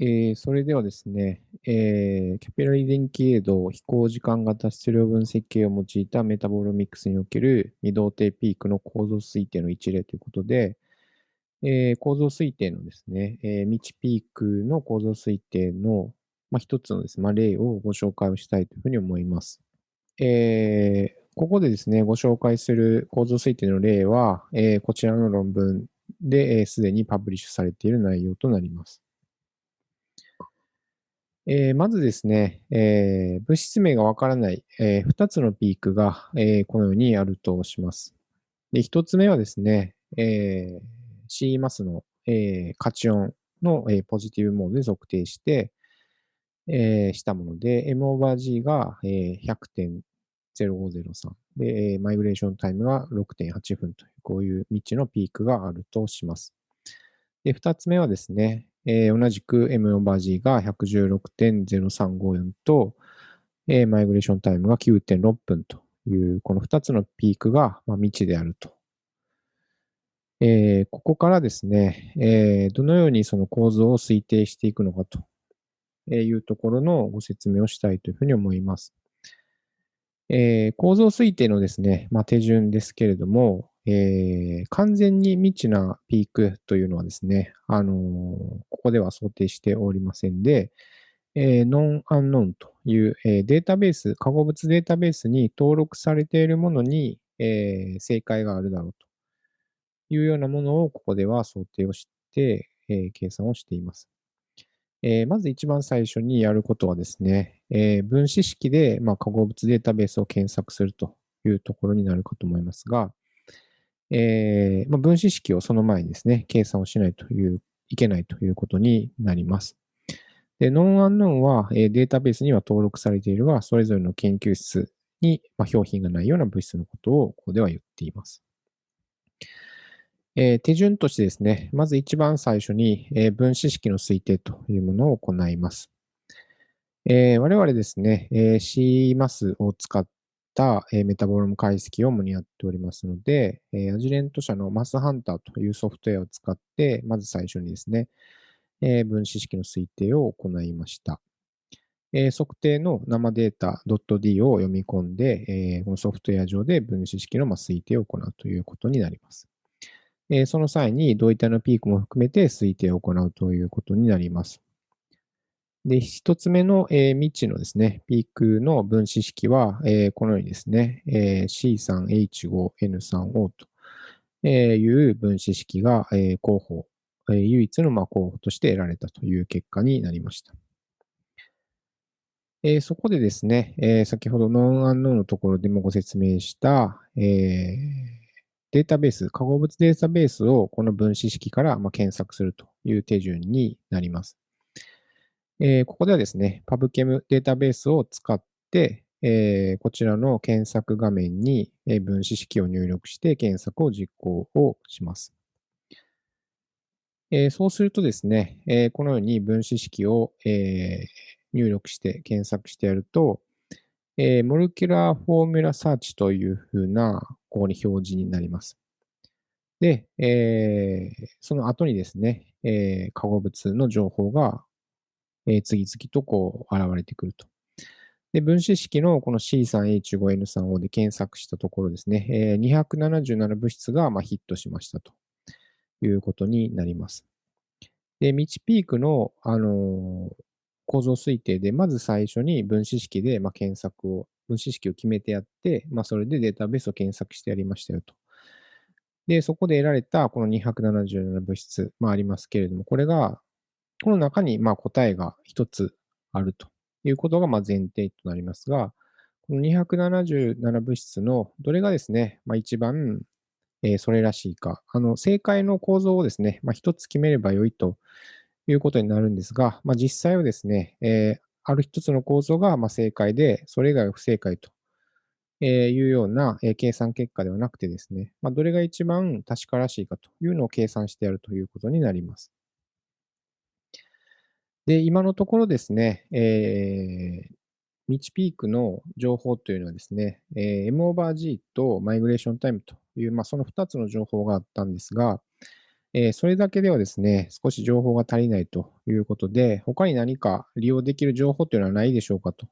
えー、それではですね、えー、キャピラリ電気エイド飛行時間型質量分析系を用いたメタボロミックスにおける二動定ピークの構造推定の一例ということで、えー、構造推定のですね、えー、未知ピークの構造推定の、まあ、一つのですね、まあ、例をご紹介をしたいというふうに思います。えー、ここでですね、ご紹介する構造推定の例は、えー、こちらの論文ですで、にパブリッシュされている内容となります。えー、まずですね、えー、物質名がわからない、えー、2つのピークが、えこのようにあるとします。で1つ目はですね、え C マスの、えカチオンの、えポジティブモードで測定して、えしたもので、M オーバー G が、え100.0503で、えマイグレーションタイムが6.8分という、こういう未知のピークがあるとします。で、2つ目はですね、えー、同じく M オーバー G が116.0354と、えー、マイグレーションタイムが9.6分という、この2つのピークが、まあ、未知であると。えー、ここからですね、えー、どのようにその構造を推定していくのかというところのご説明をしたいというふうに思います。えー、構造推定のですね、まあ、手順ですけれども、えー、完全に未知なピークというのはですね、あのー、ここでは想定しておりませんで、えー、ノンアンノンという、え、データベース、化合物データベースに登録されているものに、え、正解があるだろうというようなものをここでは想定をして、え、計算をしています。え、まず一番最初にやることはですね、え、分子式で、まあ、化合物データベースを検索するというところになるかと思いますが、えー、まあ、分子式をその前にですね、計算をしないという、いけないということになります。で、ノンアンノンは、えー、データベースには登録されているが、それぞれの研究室に、まあ、表品がないような物質のことをここでは言っています。えー、手順としてですね、まず一番最初に、えー、分子式の推定というものを行います。えー、我々ですね、えー、C マスを使っ、えメタボロム解析を主にやっておりますので、えアジレント社のマスハンターというソフトウェアを使って、まず最初にですね、え分子式の推定を行いました。え測定の生データ .d を読み込んで、えこのソフトウェア上で分子式のま推定を行うということになります。えその際に同位体のピークも含めて推定を行うということになります。で、一つ目の、えー、未知のですね、ピークの分子式は、えー、このようにですね、えー、C3H5N3O という分子式が、えー、候補、えー、唯一のまあ候補として得られたという結果になりました。えー、そこでですね、えー、先ほどノンアンノーのところでもご説明した、えー、データベース、化合物データベースをこの分子式からまあ検索するという手順になります。えー、ここではですね、PubChem データベースを使って、えー、こちらの検索画面に分子式を入力して検索を実行をします。えー、そうするとですね、え、このように分子式を、え、入力して検索してやると、えー、 Molecular Formula Search というふうな、ここに表示になります。で、え、その後にですね、え、化合物の情報がえ次々とこう現れてくると。で、分子式のこの C3H5N3O で検索したところですね、え277物質がまヒットしましたということになります。で、未知ピークの、あの構造推定で、まず最初に分子式でま検索を、分子式を決めてやって、まあ、それでデータベースを検索してやりましたよと。で、そこで得られたこの277物質、まあ、ありますけれども、これがこの中にまあ答えが一つあるということがまあ前提となりますが、この277物質のどれがですね、まあ、一番、え、それらしいか、あの正解の構造をですね、まあ、一つ決めればよいということになるんですが、まあ、実際はですね、えー、ある一つの構造がまあ正解で、それ以外は不正解というような計算結果ではなくてですね、まあ、どれが一番確からしいかというのを計算してやるということになります。で、今のところですね、えー、ミチピークの情報というのはですね、えー、M オーバー G とマイグレーションタイムという、まあ、その2つの情報があったんですが、えーそれだけではですね、少し情報が足りないということで、他に何か利用できる情報というのはないでしょうかと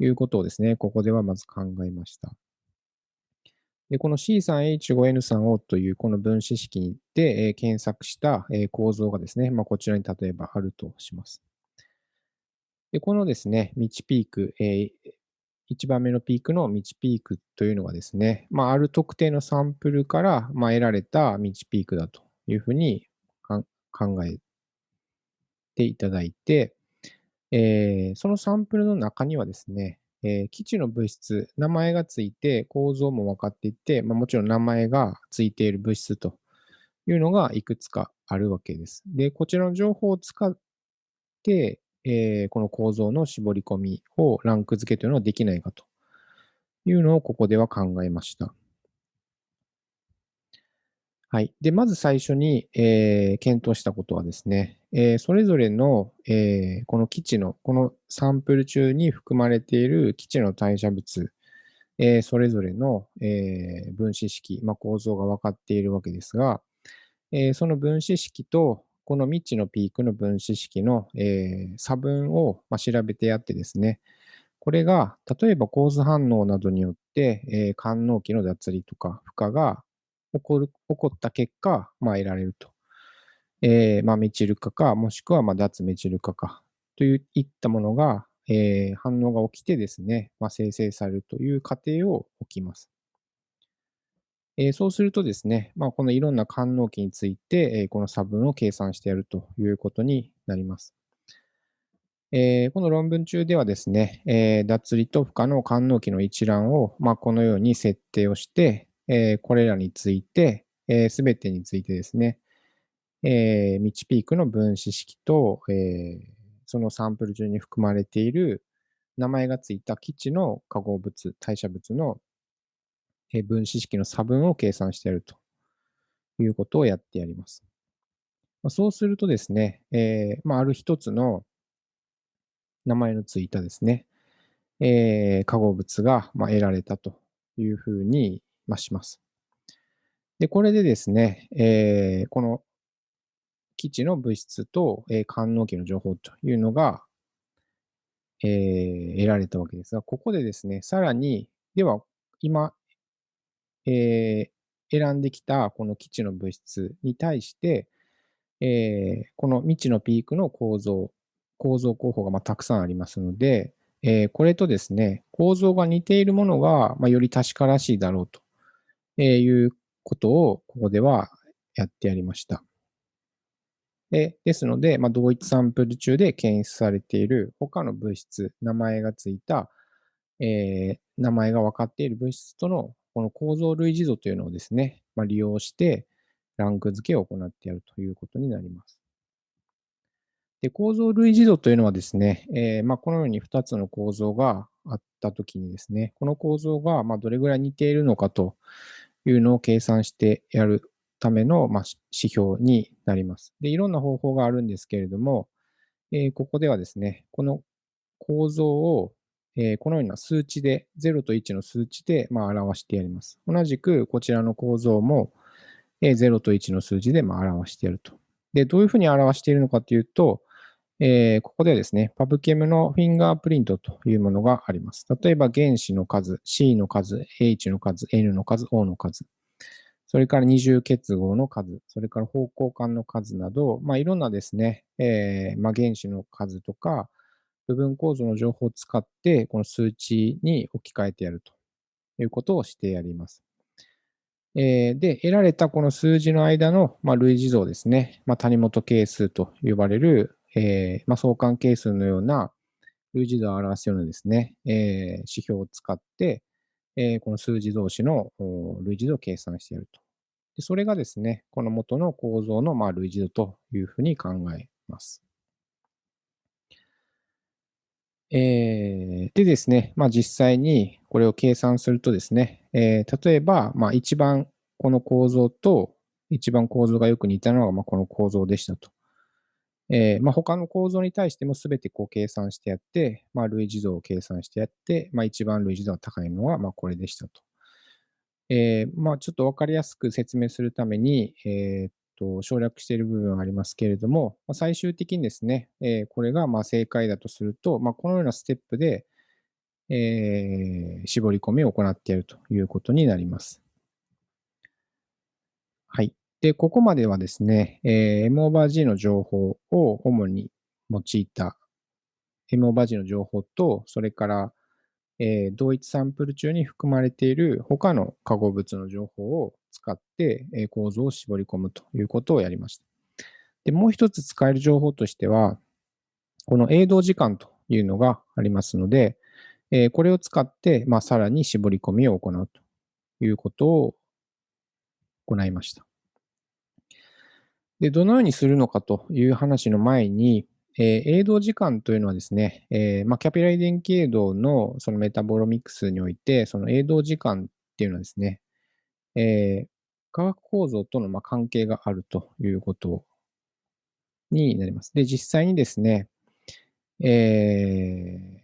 いうことをですね、ここではまず考えました。で、この C3H5N3O というこの分子式で、え検索した、え構造がですね、まあ、こちらに例えばあるとします。で、このですね、道ピーク、え1番目のピークの道ピークというのがですね、まあ、ある特定のサンプルから、まあ、得られた道ピークだというふうに考えていただいて、えーそのサンプルの中にはですね、えー基地の物質、名前がついて構造も分かっていて、まあ、もちろん名前がついている物質というのがいくつかあるわけです。で、こちらの情報を使って、えーこの構造の絞り込みをランク付けというのはできないかというのをここでは考えました。はい。で、まず最初に、えー検討したことはですね、えーそれぞれの、えーこの基地の、このサンプル中に含まれている基地の代謝物、えーそれぞれの、えー分子式、まあ、構造が分かっているわけですが、えーその分子式と、この未知のピークの分子式の、えー差分を、まあ、調べてやってですね、これが、例えば構図反応などによって、えー、官能期の脱離とか負荷が起こる起こった結果、まあ、得られると。えーまあ、メチル化か、もしくはまあ脱メチル化かといったものが、えー反応が起きてですね、まあ、生成されるという過程を起きます。えーそうするとですね、まあ、このいろんな官能期について、えーこの差分を計算してやるということになります。えーこの論文中ではですね、えー脱離と負荷の官能期の一覧を、まあ、このように設定をして、えーこれらについて、す、べ、てについてですね、えー、ミチピークの分子式と、えーそのサンプル中に含まれている名前がついた基地の化合物、代謝物のえー分子式の差分を計算してやるということをやってやります。まあそうするとですね、えーまあ、ある一つの名前のついたですね、えー化合物がまあ得られたというふうにまあします。で、これでですね、えーこの基地の物質と、えー官能期の情報というのが、えー得られたわけですが、ここでですね、さらに、では、今、えー選んできたこの基地の物質に対して、えーこの未知のピークの構造、構造候補がまたくさんありますので、えーこれとですね、構造が似ているものが、まあ、より確からしいだろうとえーいうことをここではやってやりました。でですので、まあ、同一サンプル中で検出されている他の物質、名前がついた、えー名前が分かっている物質とのこの構造類似度というのをですね、まあ、利用してランク付けを行ってやるということになります。で構造類似度というのはですね、えーまあ、このように2つの構造があったときにですね、この構造がまどれぐらい似ているのかというのを計算してやるためのま指標になります。で、いろんな方法があるんですけれども、えーここではですね、この構造を、えこのような数値で、0と1の数値でまあ表してやります。同じくこちらの構造も、え0と1の数字でまあ表してやると。で、どういうふうに表しているのかというと、えーここではですね、パブケムのフィンガープリントというものがあります。例えば原子の数、C の数、H の数、N の数、O の数、それから二重結合の数、それから方向間の数など、まあ、いろんなですね、えーまあ、原子の数とか、部分構造の情報を使って、この数値に置き換えてやるということをしてやります。えーで、得られたこの数字の間の、まあ、類似度ですね、まあ、谷本係数と呼ばれる、えーまあ、相関係数のような類似度を表すようなですね、えー指標を使って、えーこの数字同士の類似度を計算してやると。でそれがですね、この元の構造のまあ類似度というふうに考えます。えーでですね、まあ、実際にこれを計算するとですね、えー例えば、まあ、一番この構造と一番構造がよく似たのがまあこの構造でしたと。えーまあ、他の構造に対してもすべてこう計算してやって、まあ、類似度を計算してやって、まあ、一番類似度が高いのはまあこれでしたと。えーまあ、ちょっとわかりやすく説明するために、えーっと、省略している部分はありますけれども、まあ、最終的にですね、えー、これがまあ正解だとすると、まあ、このようなステップで、えー、絞り込みを行っているということになります。で、ここまではですね、えー、M over G の情報を主に用いた M over G の情報と、それから、えー、同一サンプル中に含まれている他の化合物の情報を使って、えー、構造を絞り込むということをやりました。で、もう一つ使える情報としては、この永動時間というのがありますので、えー、これを使って、まあ、さらに絞り込みを行うということを行いました。で、どのようにするのかという話の前に、えー、映動時間というのはですね、えー、まあ、キャピラリ電気映動のそのメタボロミクスにおいて、その映動時間っていうのはですね、えー、化学構造とのま関係があるということになります。で、実際にですね、えー、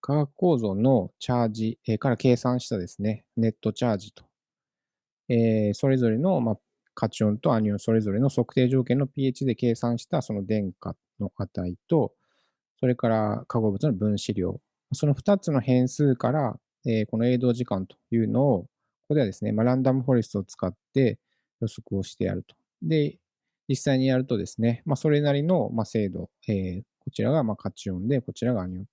化学構造のチャージ、えから計算したですね、ネットチャージと、えそれぞれの、まカチオンとアニオンそれぞれの測定条件の pH で計算したその電荷の値と、それから化合物の分子量、その2つの変数から、えこの永動時間というのを、ここではですね、まあ、ランダムフォレストを使って予測をしてやると。で、実際にやるとですね、まあ、それなりの、ま精度、えー、こちらがまカチオンで、こちらがアニオン。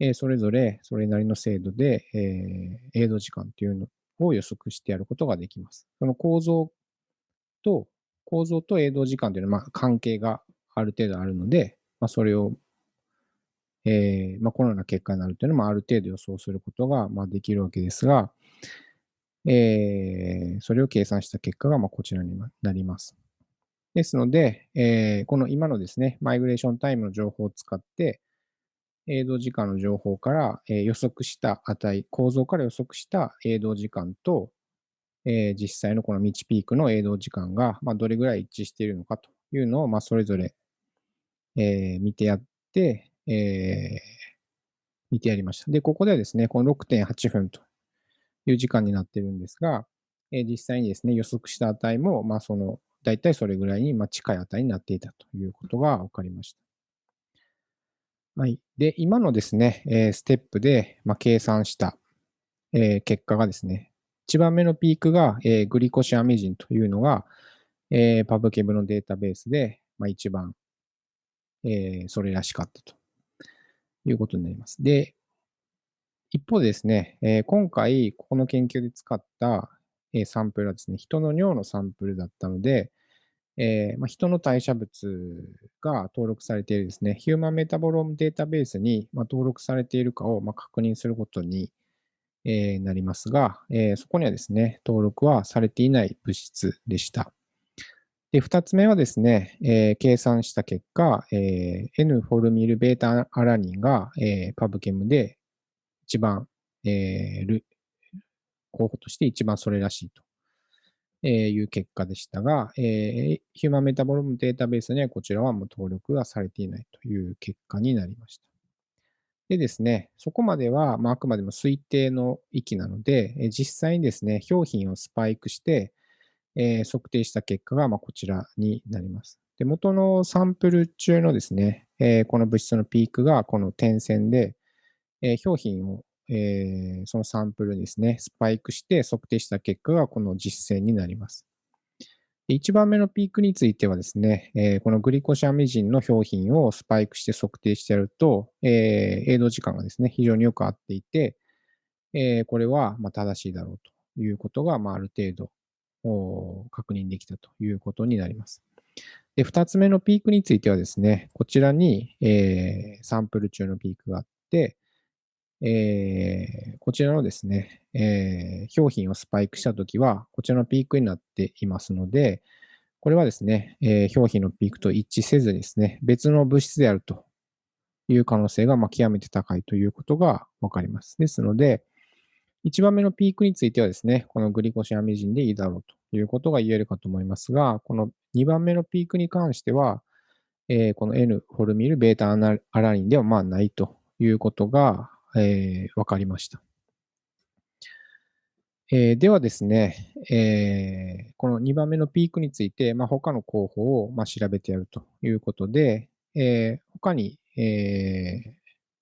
えー、それぞれそれなりの精度で、えー、永動時間というのを予測してやることができます。その構造と、構造と永動時間というのは、まあ、関係がある程度あるので、まあ、それを、えーまあ、このような結果になるというのもある程度予想することが、まあ、できるわけですが、えー、それを計算した結果が、まあ、こちらになります。ですので、えー、この今のですね、マイグレーションタイムの情報を使って、永動時間の情報から、えー、予測した値、構造から予測した永動時間と、えー、実際のこの道ピークの永動時間が、まあ、どれぐらい一致しているのかというのを、まあ、それぞれ、えー、見てやって、えー、見てやりました。で、ここではですね、この6.8分という時間になっているんですが、えー、実際にですね、予測した値も、まあ、その、だいたいそれぐらいに、まあ、近い値になっていたということが分かりました。はい。で、今のですね、えー、ステップで、まあ、計算した、えー、結果がですね、1番目のピークが、えー、グリコシアミジンというのが、えー、パブケブのデータベースで、まあ、一番、えー、それらしかったということになります。で、一方ですね、えー、今回、ここの研究で使った、えー、サンプルはですね、人の尿のサンプルだったので、えーまあ、人の代謝物が登録されているですね、ヒューマンメタボロームデータベースに、まあ、登録されているかを、まあ、確認することに、えー、なりますが、えー、そこにはですね、登録はされていない物質でした。で、二つ目はですね、えー、計算した結果、えー、N フォルミルベータアラニンが、えー、パブケムで一番、え、候補として一番それらしいという結果でしたが、えー、ヒューマンメタボロームデータベースにはこちらはもう登録がされていないという結果になりました。でですね、そこまでは、まあ、あくまでも推定の域なので、え実際にですね、表品をスパイクして、えー、測定した結果が、まあ、こちらになります。で、元のサンプル中のですね、えー、この物質のピークがこの点線で、えー、表品を、えそのサンプルにですね、スパイクして測定した結果がこの実線になります。1番目のピークについてはですね、え、このグリコシャミジンの表品をスパイクして測定してやると、えー、永動時間がですね、非常によく合っていて、え、これはま正しいだろうということが、まあ、ある程度確認できたということになります。で、2つ目のピークについてはですね、こちらに、えサンプル中のピークがあって、えー、こちらのですね、えー、表品をスパイクしたときは、こちらのピークになっていますので、これはですね、えー、表品のピークと一致せずですね、別の物質であるという可能性がま極めて高いということがわかります。ですので、1番目のピークについてはですね、このグリコシアミジンでいいだろうということが言えるかと思いますが、この2番目のピークに関しては、えー、この N フォルミルベータアラニンではまあないということがえー、分かりました。えー、ではですね、えー、この2番目のピークについて、まあ、他の候補をまあ調べてやるということで、えー、他に、えー、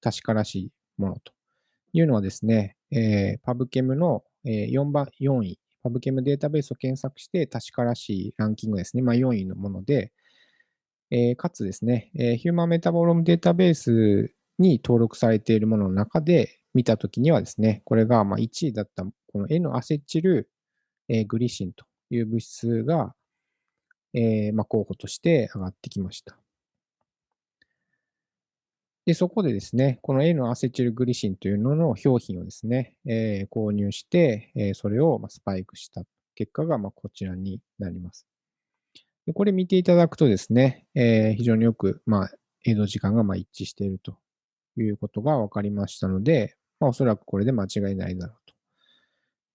確からしいものというのはですね、えー、パブケムの4番、4位、パブケムデータベースを検索して確からしいランキングですね、まあ、4位のもので、えー、かつですね、えー、ヒューマンメタボロームデータベースに登録されているものの中で見たときにはですね、これがま1位だったこの N アセチル、え、グリシンという物質が、えま、候補として上がってきました。で、そこでですね、この N アセチルグリシンというのの表品をですね、えー、購入して、えー、それをまスパイクした結果がまこちらになります。でこれ見ていただくとですね、えー、非常によく、まあ、映像時間がま一致しているということが分かりましたので、まあ、おそらくこれで間違いないだろうと、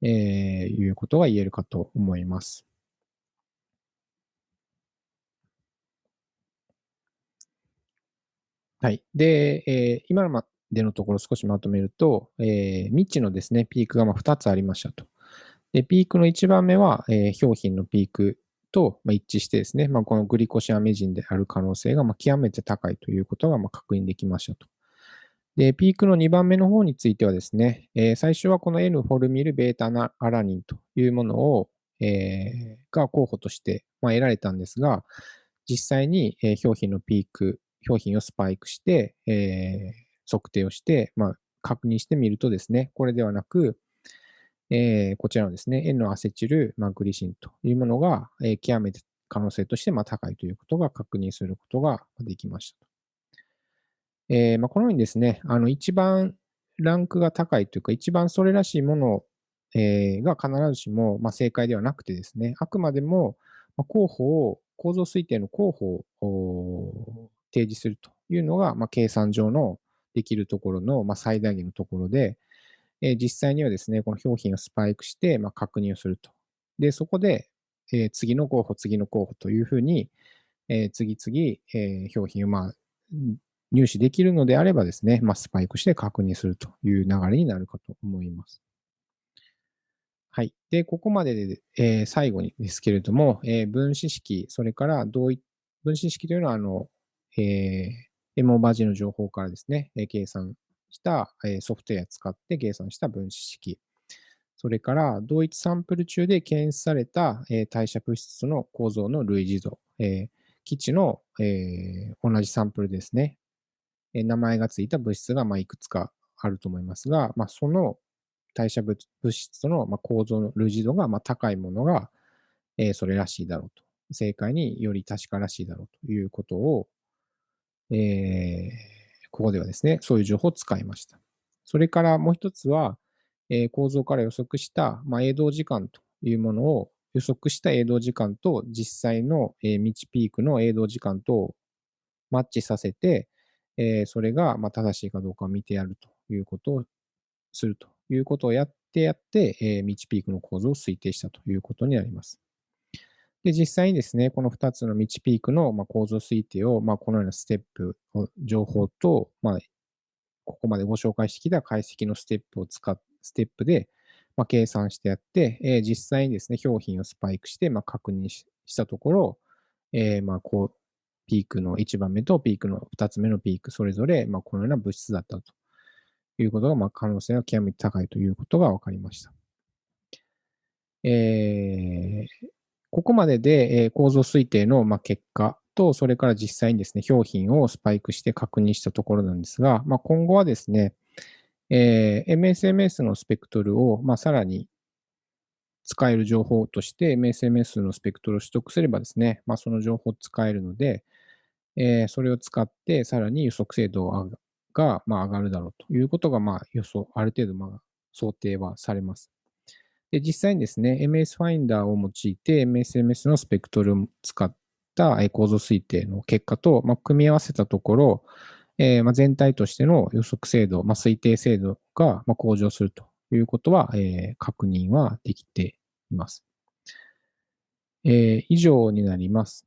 えー、いうことが言えるかと思います。はい。で、えー、今までのところ少しまとめると、えー、未知のですね、ピークがま2つありましたと。で、ピークの1番目は、えー、表品のピークとま一致してですね、まあ、このグリコシアメジンである可能性がま極めて高いということがま確認できましたと。で、ピークの2番目の方についてはですね、えー、最初はこの N フォルミルベータアラニンというものを、えー、が候補として、ま得られたんですが、実際に、え表品のピーク、表品をスパイクして、え測定をして、まあ、確認してみるとですね、これではなく、え、こちらのですね、N アセチル、まあ、グリシンというものが、え、極めて可能性としてまあ高いということが確認することができました。えーまあ、このようにですね、あの一番ランクが高いというか、一番それらしいもの、えー、が必ずしも、まあ、正解ではなくてですね、あくまでも、まあ、候補を、構造推定の候補を提示するというのが、まあ、計算上のできるところの、まあ、最大限のところで、え実際にはですね、この表品をスパイクして、まあ確認をすると。で、そこで、え次の候補、次の候補というふうに、え次々、え表品を、まあ、入手できるのであればですね、まあ、スパイクして確認するという流れになるかと思います。はい。で、ここまでで、えー、最後にですけれども、えー、分子式、それから同一、分子式というのは、あの、えー、エモバジの情報からですね、え計算したえソフトウェアを使って計算した分子式。それから同一サンプル中で検出されたえ代謝物質の構造の類似度え。基地のえ同じサンプルですね。名前がついた物質がまいくつかあると思いますが、まあ、その代謝物質との構造の類似度がま高いものがえそれらしいだろうと。正解により確からしいだろうということを、えーここではですね、そういう情報を使いました。それからもう一つは、えー、構造から予測した、まあ、映動時間というものを予測した映動時間と実際の、えー、道ピークの映動時間とマッチさせて、えー、それがま正しいかどうかを見てやるということをするということをやってやって、えー、道ピークの構造を推定したということになります。で、実際にですね、この2つの道ピークの、ま構造推定を、まこのようなステップ、情報と、まここまでご紹介してきた解析のステップを使っ、ステップで、ま計算してやって、え実際にですね、表品をスパイクして、ま確認したところ、えまこう、ピークの1番目とピークの2つ目のピーク、それぞれ、まあこのような物質だったということが、まあ可能性が極めて高いということが分かりました。えー、ここまでで、え構造推定の、まあ結果と、それから実際にですね、表品をスパイクして確認したところなんですが、まあ、今後はですね、えー、MSMS のスペクトルを、まあ、さらに使える情報として MSMS のスペクトルを取得すればですね、まあ、その情報を使えるので、えー、それを使ってさらに予測精度が、まあ、上がるだろうということが、まあ、予想、ある程度、まあ、想定はされます。で、実際にですね、MS ファインダーを用いて MSMS のスペクトルを使った構造推定の結果と、まあ、組み合わせたところ、えー、まあ、全体としての予測精度、まあ、推定精度がまあ向上するということは、えー、確認はできています。えー、以上になります。